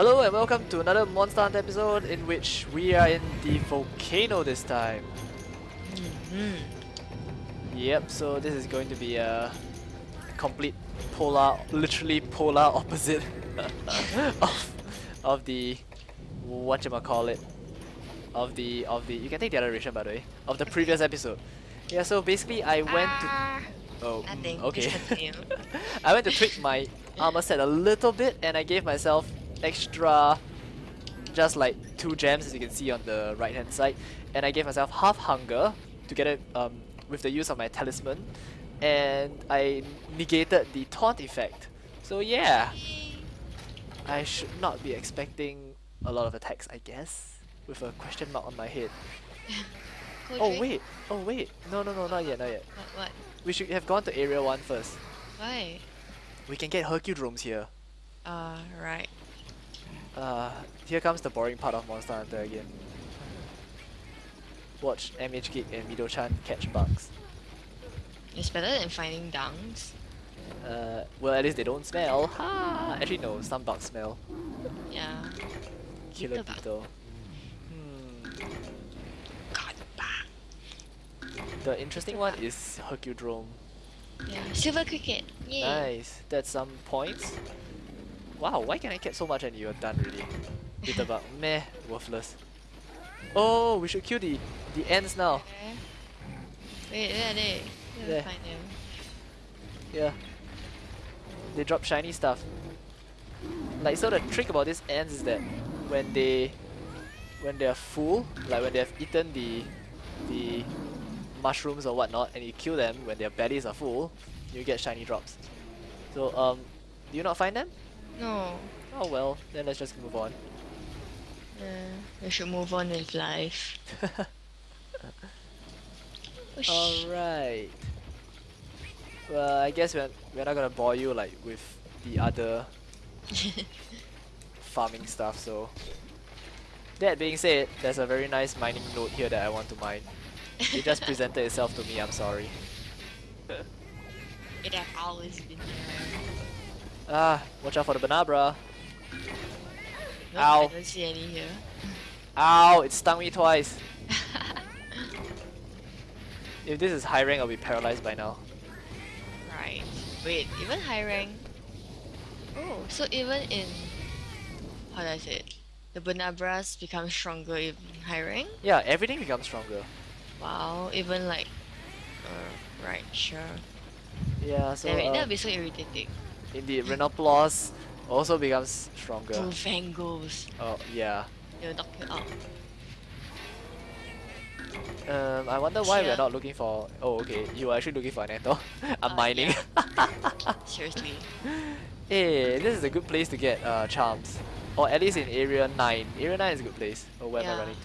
Hello and welcome to another Monster Hunter episode in which we are in the volcano this time. Mm. Yep, so this is going to be a complete polar, literally polar opposite of, of the, whatchamacallit, of the, of the, you can take the other direction by the way, of the previous episode. Yeah, so basically I went to, Ah, oh, nothing. okay. I went to tweak my armor set a little bit and I gave myself extra just like two gems as you can see on the right hand side. And I gave myself half hunger to get it um, with the use of my talisman. And I negated the taunt effect. So yeah. I should not be expecting a lot of attacks I guess with a question mark on my head. Oh wait. Oh wait. No no no not yet not yet. What? what? we should have gone to area 1 first. Why? we can get Hercudromes here. Uh, right. Uh, here comes the boring part of Monster Hunter again. Watch MH Geek and Mido-chan catch bugs. It's better than finding dunks. Uh, well at least they don't smell. Ha! Actually no, some bugs smell. Yeah. Killer Beetle bug. Hmm. God, bah. The interesting one is Hercudrome. Yeah. Silver cricket. Yay. Nice. That's some points. Wow, why can I get so much and you're done really? Beetle bug. Meh, worthless. Oh, we should kill the the ants now. Where? Wait, where are they? Where do I There. find them? Yeah. They drop shiny stuff. Like so the trick about these ants is that when they when they are full, like when they have eaten the the mushrooms or whatnot and you kill them when their bellies are full, you get shiny drops. So um do you not find them? No. Oh well, then let's just move on. Uh, we should move on with life. Oh, Alright. Well I guess we're we're not gonna bore you like with the other farming stuff so that being said there's a very nice mining node here that I want to mine it just presented itself to me I'm sorry it have always been there. Ah watch out for the banabra Nope, Ow. I don't see any here. ow it stung me twice if this is high rank I'll be paralyzed by now Right. Wait, even high rank. Oh, so even in how do I say it? The Banabras become stronger in high rank? yeah everything becomes stronger Wow, even like uh, right, sure. yeah so Damn it, that uh, would be so irritating. Indeed Rhenoplos also becomes stronger Bulfangos. oh yeah They'll knock you out. Um, I wonder why we're not looking for. Oh, okay. You are actually looking for an. I'm Uh, mining. Seriously. hey, this is a good place to get uh, charms. Or at least in Area 9. Area 9 is a good place. Oh, where am I Yeah. running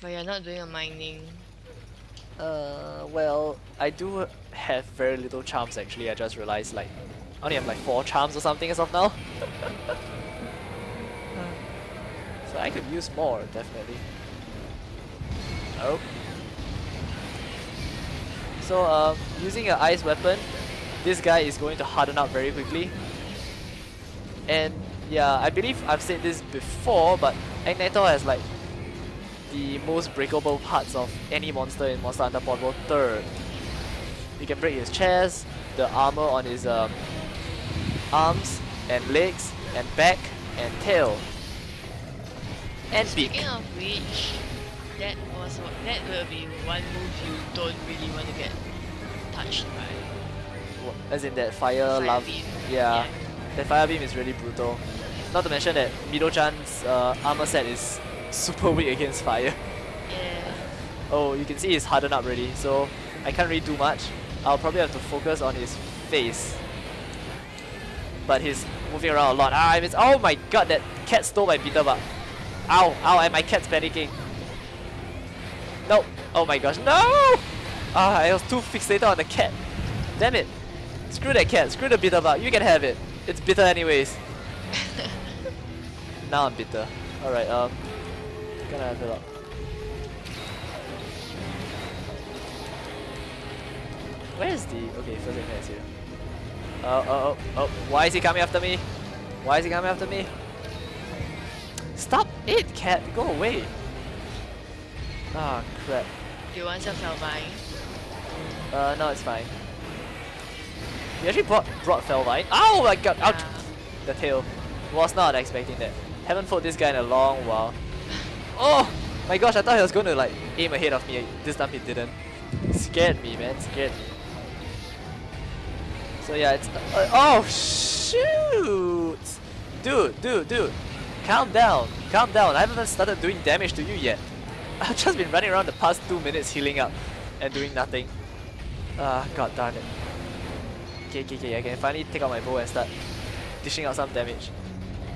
But you're not doing a mining. Uh, well, I do have very little charms actually. I just realized like I only have like four charms or something as of now. so I could use more definitely. Oh. So um, using an ice weapon, this guy is going to harden up very quickly. And yeah, I believe I've said this before, but Agnaktor has like the most breakable parts of any monster in Monster Hunter Portable Third. You can break his chest, the armor on his um, arms and legs and back and tail. And beak. Speaking of which, that was that will be one move you don't really want to get touched by. As in that fire, Fire lava. beam. Yeah, that fire beam is really brutal. Not to mention that Mido-chan's uh, armor set is super weak against fire. Yeah. Oh, you can see he's hardened up already, so I can't really do much. I'll probably have to focus on his face. But he's moving around a lot. Ah, I miss. Oh my god, that cat stole my beetle bug. Ow, ow, and my cat's panicking. No. Oh my gosh, no! Ah, I was too fixated on the cat. Damn it. Screw that cat, screw the bitter bug. You can have it. It's bitter anyways. now I'm bitter. Alright, um. Gonna fill up. Where is the... Okay, first aid is here. Oh, oh, oh, oh. Why is he coming after me? Why is he coming after me? Stop it, cat! Go away! Ah, crap. Do you want some Felvine? Uh, no, it's fine. You actually brought, brought Felvine. Oh my god! Ouch! The tail. Was not expecting that. Haven't fought this guy in a long while. Oh! My gosh, I thought he was going to like aim ahead of me. This time he didn't. Scared me, man. Scared me. So yeah, it's... Uh, oh, shoot! Dude, dude, dude. Calm down. Calm down. I haven't even started doing damage to you yet. I've just been running around the past two minutes healing up and doing nothing. Ah, god darn it. Okay, okay, okay. I can finally take out my bow and start dishing out some damage.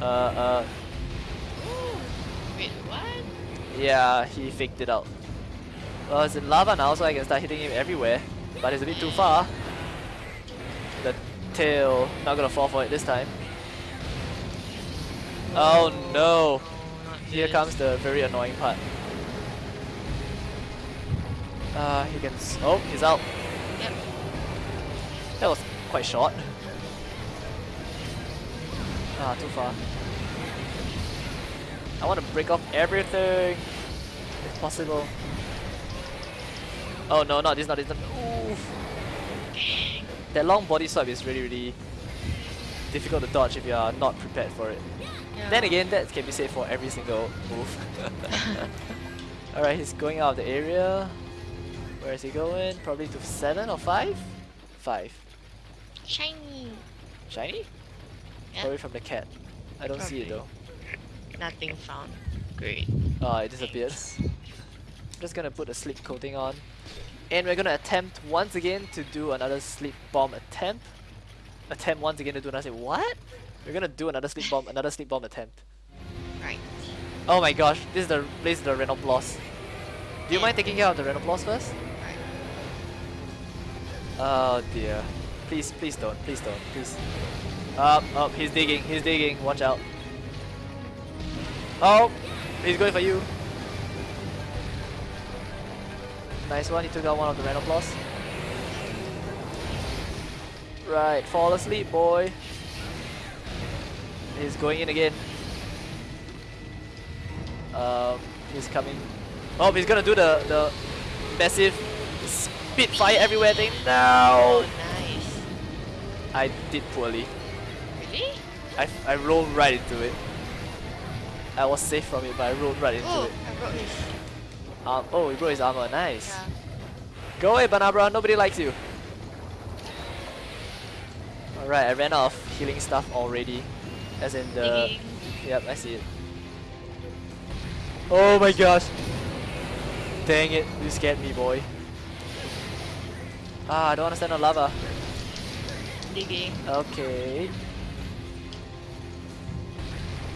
Uh, uh, Wait, what? Yeah, he faked it out. Well, it's in lava now, so I can start hitting him everywhere. But it's a bit too far. The tail, not gonna fall for it this time. Oh no! Here comes the very annoying part. Uh, he can. S oh, he's out. That was quite short. Ah, too far. I want to break off everything, if possible. Oh no, not this, not this. Not, oof. That long body swipe is really, really difficult to dodge if you are not prepared for it. Yeah. Then again, that can be said for every single move. Alright, he's going out of the area. Where is he going? Probably to 7 or 5? 5. Shiny! Shiny? Yeah. Probably from the cat. I don't see it though. Nothing found. Great. Oh, it disappeared. I'm just gonna put a sleep coating on. And we're gonna attempt once again to do another sleep bomb attempt. Attempt once again to do another what? We're gonna do another sleep bomb, another sleep bomb attempt. Right. Oh my gosh, this is the this is the Rhenoplos. Do you mind taking care of the Rhenoplos first? Right. Oh dear. Please, please don't, please don't, please. Up, up, he's digging, he's digging, watch out. Oh, he's going for you. Nice one, he took out one of the Rhenoplos. Right, fall asleep, boy. He's going in again. Um, he's coming. Oh, he's gonna do the the massive spitfire everywhere thing. Oh, nice. I did poorly. Really? I I rolled right into it. I was safe from it, but I rolled right into Oh, it. I broke his. Um, oh, he broke his armor. Nice. Yeah. Go away, Banabra. Nobody likes you. Alright, I ran out of healing stuff already. As in the. Yep, I see it. Oh my gosh. Dang it, you scared me, boy. Ah, I don't understand the lava. Digging. Okay.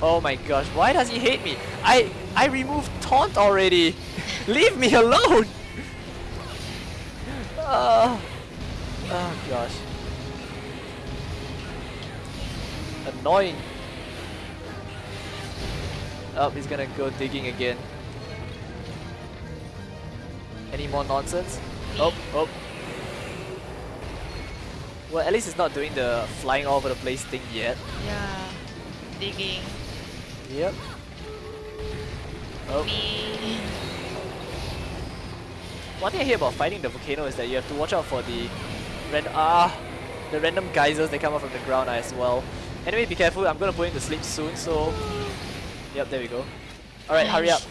Oh my gosh, why does he hate me? I I removed taunt already. Leave me alone. Oh, oh gosh. Annoying. Oh, he's gonna go digging again. Any more nonsense? Oh, oh. Well, at least it's not doing the flying all over the place thing yet. Yeah. Digging. Yep. Oh. One thing I hear about fighting the volcano is that you have to watch out for the random ah the random geysers that come up from the ground as well. Anyway, be careful. I'm gonna put him to sleep soon. So, yep, there we go. All right, hurry up.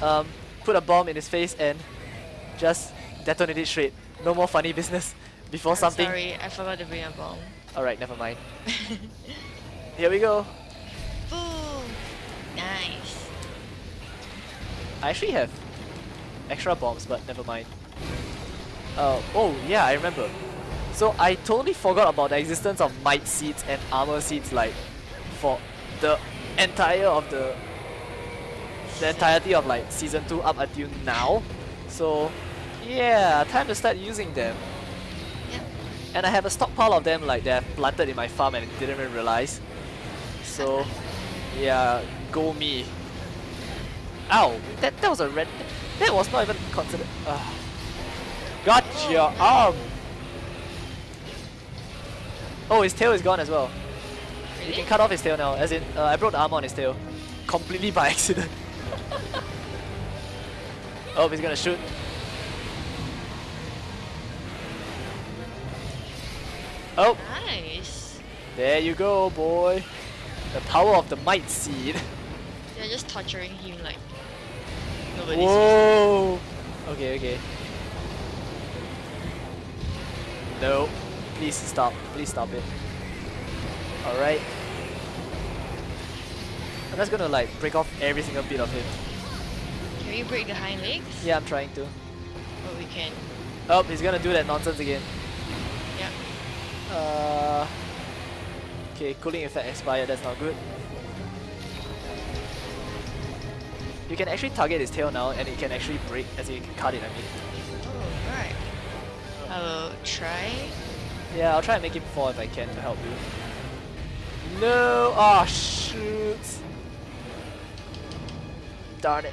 Um, put a bomb in his face and just detonate it straight. No more funny business before I'm something. Sorry, I forgot to bring a bomb. All right, never mind. Here we go. Nice. I actually have extra bombs, but never mind. Uh, oh, yeah, I remember. So I totally forgot about the existence of might seeds and armor seeds like for the entire of the the entirety of like season 2 up until now. So yeah, time to start using them. Yep. And I have a stockpile of them like that I've planted in my farm and didn't even realize. So yeah, go me. Ow! That that was a red. That was not even considered. Uh, got your arm. Oh, his tail is gone as well. You can cut off his tail now. As in, uh, I broke the armor on his tail. Completely by accident. oh, he's gonna shoot. Oh, Nice. there you go, boy. The power of the might seed. They're just torturing him like nobody's Whoa. Okay, okay. No. Please stop. Please stop it. Alright. I'm just gonna like break off every single bit of him. Can we break the hind legs? Yeah, I'm trying to. But we can. Oh, he's gonna do that nonsense again. Yeah. Uh, okay, cooling effect expired, that's not good. You can actually target his tail now and it can actually break as in you can cut it, I mean. Oh, right. I will try. Yeah, I'll try and make him fall if I can to help you. No! Oh, shoot! Darn it.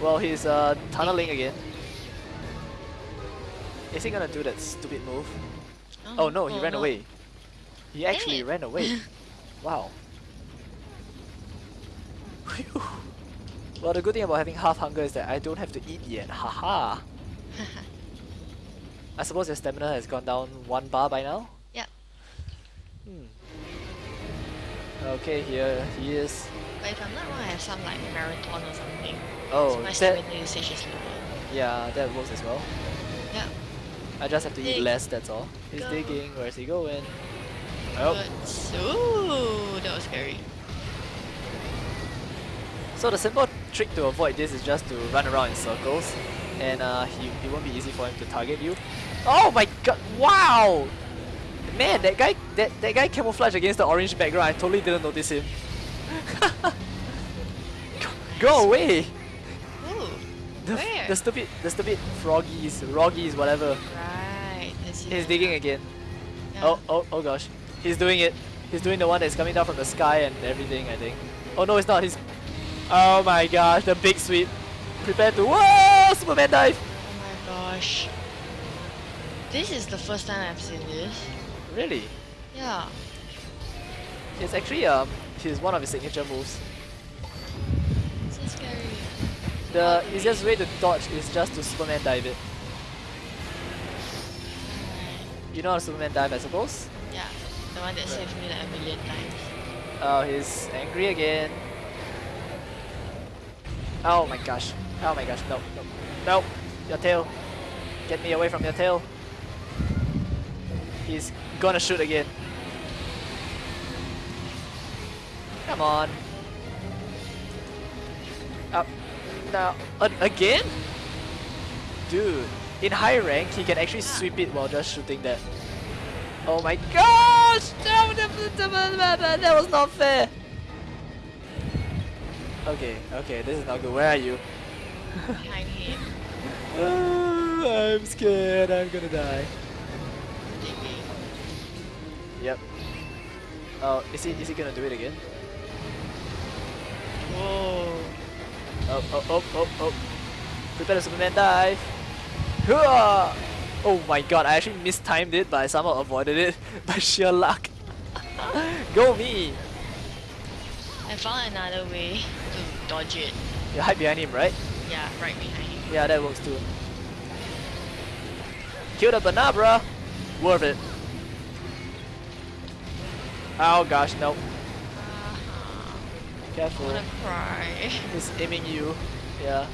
Well, he's uh, tunneling again. Is he gonna do that stupid move? Oh no, he ran no. away. He actually ran away. wow. Well, the good thing about having half hunger is that I don't have to eat yet. Haha. I suppose your stamina has gone down one bar by now? Yep. Hmm. Okay, here he is. But if I'm not wrong, I have some like marathon or something. Oh, so my that, stamina usage is lower. yeah, that works as well. Yeah. I just have to eat less, that's all. He's Go. digging, where's he going? Oh, ooh, that was scary. So the simple trick to avoid this is just to run around in circles and uh, he, it won't be easy for him to target you. Oh my god, wow! Man, that guy, that, that guy camouflaged against the orange background, I totally didn't notice him. Go- Go away! Ooh, The, the stupid, the stupid froggies, roggies, whatever. right. He's digging again. Yeah. Oh, oh, oh gosh. He's doing it. He's doing the one that's coming down from the sky and everything, I think. Oh no, it's not. He's... Oh my gosh, the big sweep. Prepare to... Whoa! Superman dive! Oh my gosh. This is the first time I've seen this. Really? Yeah. It's actually um, his one of his signature moves. So scary. The easiest way to dodge is just to Superman dive it. You know how to Superman dive, I suppose? Yeah. The one that saved me like a million times. Oh, he's angry again. Oh my gosh. Oh my gosh. No, no. No. Your tail. Get me away from your tail. He's gonna shoot again. Come on. Up. Now. Uh, again? Dude. In high rank, he can actually sweep it while just shooting that. Oh my gosh! That was not fair! Okay, okay, this is not good. Where are you? Behind him. Ah, I'm scared, I'm gonna die. Yep. Oh, is he, is he gonna do it again? Whoa. Oh, oh, oh, oh, oh. Prepare the Superman dive. Hooah! Oh my god, I actually mistimed it, but I somehow avoided it by sheer luck. Go me! I found another way dodge it. You hide behind him, right? Yeah, right behind him. Yeah, that works too. Kill the Banabra! Worth it. Oh gosh, no. Uh-huh. I Careful. wanna cry. He's aiming you. Yeah.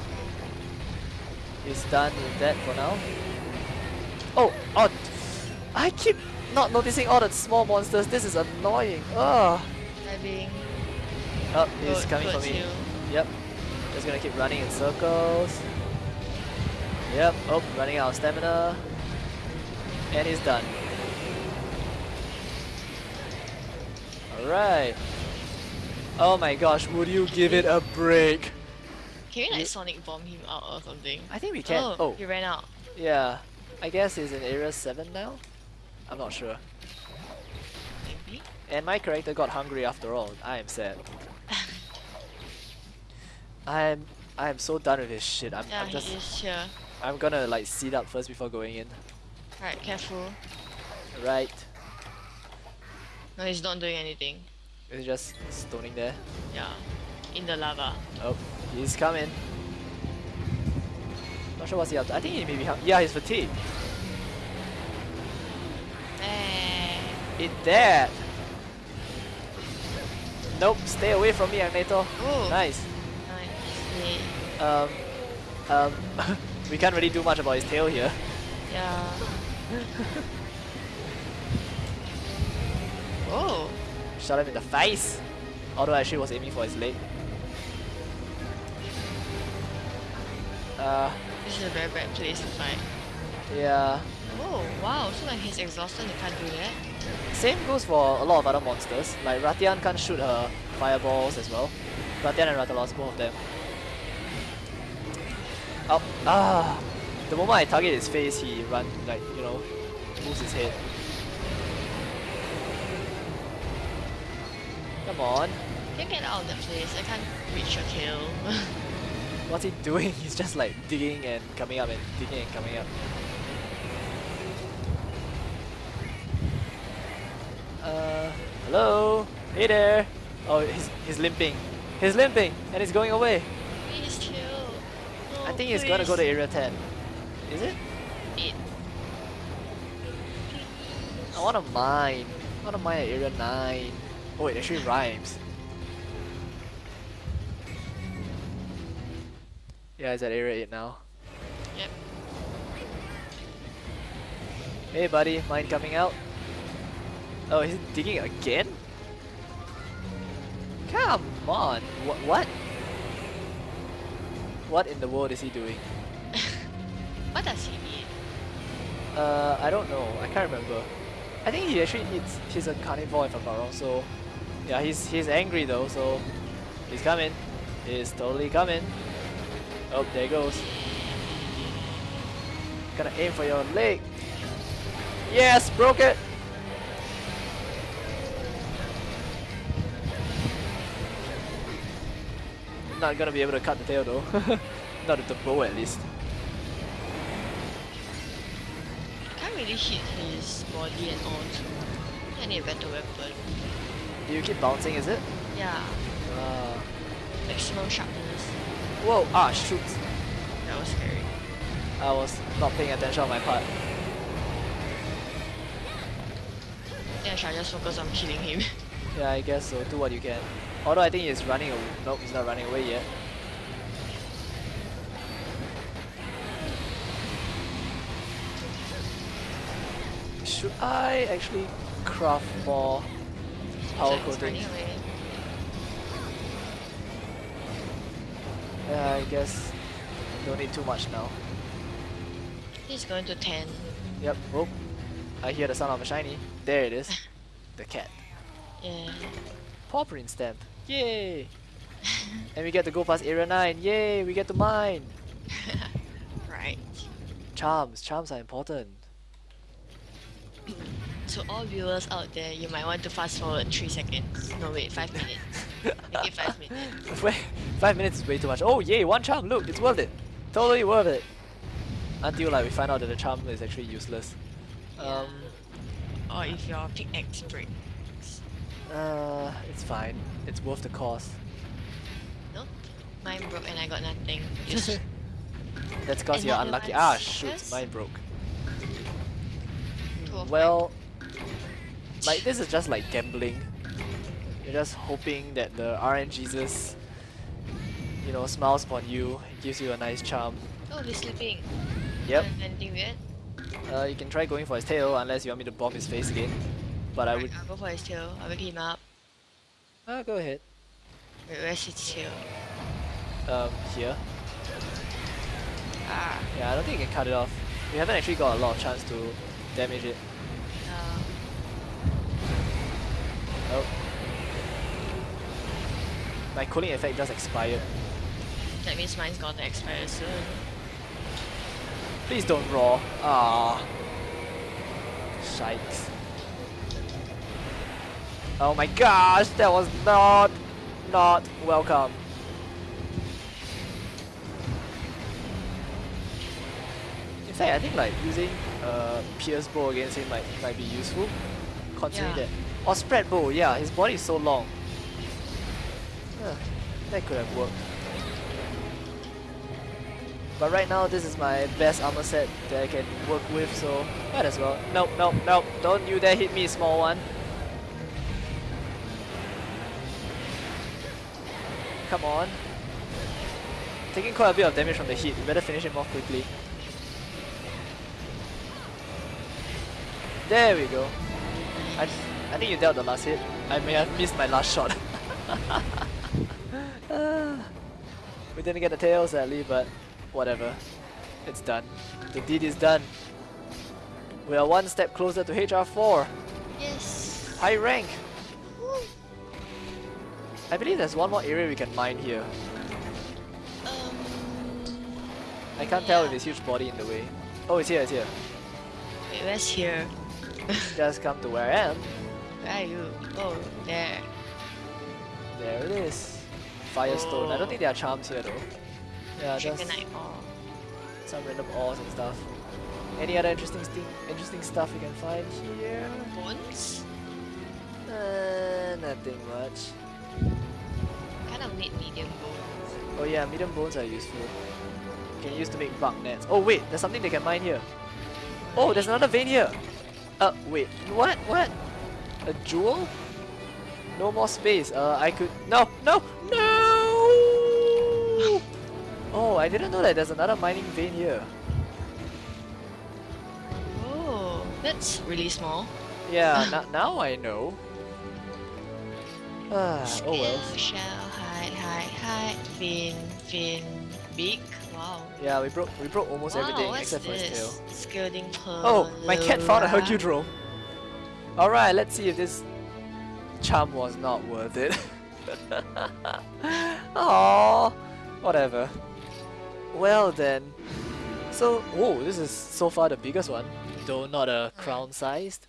He's done with that for now. Oh, oh! I keep not noticing all the small monsters. This is annoying. Ugh. Diving. Oh, he's Good- coming for me. you. Yep. Just gonna keep running in circles. Yep. Oh, running out of stamina. And he's done. Alright. Oh my gosh, would you give it a break? Can we like sonic bomb him out or something? I think we can. Oh, Oh, he ran out. yeah. I guess he's in area 7 now? I'm not sure. Maybe. And my character got hungry after all. I am sad. I'm I am so done with this shit. I'm, yeah, I'm just is here. I'm gonna like seat up first before going in. Right, careful. Right. No, he's not doing anything. He's just stoning there. Yeah. In the lava. Oh, he's coming. Not sure what's he up to. I think he may be. Yeah, he's fatigued. Eh. Eat that. Nope, stay away from me. Oh. Nice. Yay. Um, um, we can't really do much about his tail here. Yeah. oh. Shot him in the face. Although I actually was aiming for his leg. Uh, This is a very bad place to fight. yeah. Oh, wow. So when he's exhausted, he can't do that? Same goes for a lot of other monsters. Like Rathian can't shoot her fireballs as well. Rathian and Rathalos, both of them. Oh, ah! The moment I target his face, he run like you know, moves his head. Come on, Can you get out of the place? I can't reach your tail. what's he doing? He's just like digging and coming up and digging and coming up. Uh, hello? Hey there! Oh, he's, he's limping. He's limping and he's going away. please chill. No, I think he's gonna go to area 10. Is it? Eight. I wanna mine. I wanna mine at area 9. Oh, it actually rhymes. Yeah, it's at area 8 now. Yep. Hey buddy, mine coming out. Oh, he's digging again? Come on. What? What? What in the world is he doing? What does he need? Uh, I don't know. I can't remember. I think he actually eats. He's a carnivore if I'm not wrong. So, yeah, he's he's angry though. So, he's coming. He's totally coming. Oh, there he goes. Gonna aim for your leg. Yes, broke it. Not gonna be able to cut the tail though. not with the bow at least. Can't really hit his body and all too. I need a better weapon. Do you keep bouncing? Is it? Yeah. Ah. Maximum sharpness. Whoa! Ah, shoot! That was scary. I was not paying attention on my part. Yeah, I should just focus on killing him. Yeah, I guess so. Do what you can. Although I think he's running away. Nope, he's not running away yet. Should I actually craft more power coating? Yeah, I guess don't need too much now. He's going to 10. Yep. Oh, I hear the sound of a shiny. There it is. the cat. Yeah. Paw print stamp. Yay! and we get to go past area 9. Yay! We get to mine. right. Charms. Charms are important. So all viewers out there, you might want to fast forward 3 seconds. No wait, 5 minutes. Make it 5 minutes. Wait, five minutes is way too much. Oh yay, one charm, look, it's worth it. Totally worth it. Until like we find out that the charm is actually useless. Um, Or if your pickaxe breaks. Uh, it's fine. It's worth the cost. Nope. Mine broke and I got nothing. That's cause And you're unlucky. Ah, shoot, mine broke. Well, like this is just like gambling. You're just hoping that the RNGesus, you know, smiles upon you, gives you a nice charm. Oh, he's sleeping. Yep. Anything weird? Uh, you can try going for his tail unless you want me to bomb his face again. But I would. I'll go for his tail. I'll wake him up. Uh, go ahead. Wait, where's his tail? Um, here. Ah. Yeah, I don't think you can cut it off. We haven't actually got a lot of chance to damage it. Uh, Oh. My cooling effect just expired. that means mine's gonna expire soon. Please don't raw. Ah. Shite. Oh my gosh, that was not, not welcome. In fact, I think like using uh, Pierce bow against him might might be useful, considering Yeah. that Or spread bow, yeah, his body is so long. Huh, that could have worked. But right now, this is my best armor set that I can work with, so might as well. Nope, nope, nope. Don't you dare hit me, small one. Come on. Taking quite a bit of damage from the hit. We better finish him off quickly. There we go. I, I think you dealt the last hit. I may have missed my last shot. We didn't get the tail sadly, but whatever. It's done. The deed is done. We are one step closer to HR4. Yes. High rank. I believe there's one more area we can mine here. Um. I can't tell with yeah. his huge body in the way. Oh, it's here, it's here. Wait, where's here? Just come to where I am. Where are you? Oh, there. There it is. Firestone. I don't Oh. think there are charms here though. Yeah, just some random ores and stuff. Any other interesting thing, interesting stuff you can find here? Bones? Uh, nothing much. Need medium bones. Oh yeah, medium bones are useful. You can use to make bug nets. Oh wait, there's something they can mine here. Oh, there's another vein here. Uh, wait, what? What? A jewel? No more space. Uh, I could. No, no, no! Oh, I didn't know that there's another mining vein here. Oh, that's really small. Yeah, now I know. Ah, oh well. Skill, shell, hide, hide, hide, fin, fin, beak. Wow. Yeah, we broke we broke almost wow, everything except for his tail. this? Skirting pearl. Oh, my cat found a Hercudrome. Alright, let's see if this charm was not worth it. Aww, whatever. Well then. So, whoa, this is so far the biggest one, though not a crown sized.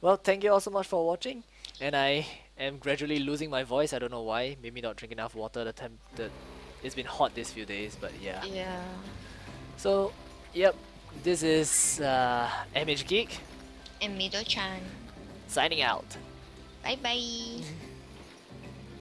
Well, thank you all so much for watching, and I am gradually losing my voice. I don't know why. Maybe not drink enough water. The temp, the, it's been hot these few days, but yeah. Yeah. So, yep, this is uh, MH Geek And Mido-chan. signing out. Bye bye.